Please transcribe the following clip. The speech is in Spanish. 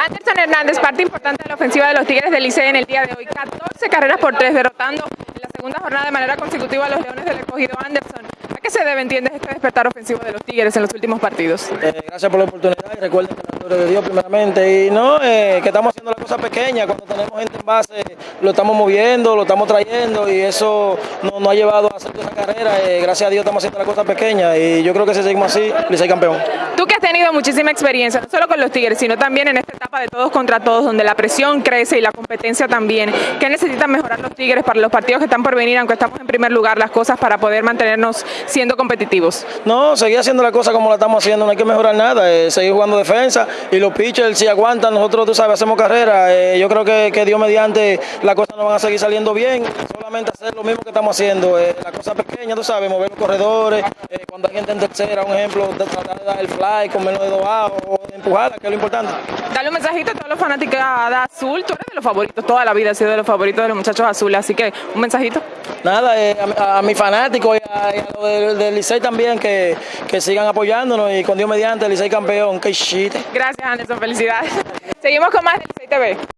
Anderson Hernández, parte importante de la ofensiva de los Tigres del Licey en el día de hoy. 14 carreras por 3, derrotando en la segunda jornada de manera consecutiva a los Leones del Escogido Anderson. ¿A qué se debe, entiendes, este despertar ofensivo de los Tigres en los últimos partidos? Eh, gracias por la oportunidad y recuerden que la gloria de Dios primeramente. Y no, eh, que estamos haciendo las cosas pequeñas. Cuando tenemos gente en base, lo estamos moviendo, lo estamos trayendo y eso nos no ha llevado a hacer esa carrera. Eh, gracias a Dios estamos haciendo las cosas pequeñas y yo creo que si seguimos así, Licey campeón. Que has tenido muchísima experiencia, no solo con los Tigres, sino también en esta etapa de todos contra todos, donde la presión crece y la competencia también. ¿Qué necesitan mejorar los Tigres para los partidos que están por venir, aunque estamos en primer lugar, las cosas para poder mantenernos siendo competitivos? No, seguir haciendo las cosas como la estamos haciendo, no hay que mejorar nada, eh, seguir jugando defensa y los pitchers si aguantan, nosotros tú sabes, hacemos carrera. Eh, yo creo que, que Dios mediante las cosas nos van a seguir saliendo bien, solamente hacer lo mismo que estamos haciendo, eh, las cosas pequeñas, tú sabes, mover los corredores, eh, cuando hay gente en tercera, un ejemplo, de tratar de dar el fly con menos de dos outs, o de empujarla, que es lo importante. Dale un mensajito a todos los fanáticos de Azul, tú eres de los favoritos, toda la vida has sido de los favoritos de los muchachos azules, así que un mensajito. Nada, eh, a, a mis fanáticos y a, y a los del, del Licey también que, que sigan apoyándonos y con Dios mediante el Licey campeón, que shit. Gracias Anderson, felicidades. Seguimos con más de Licey TV.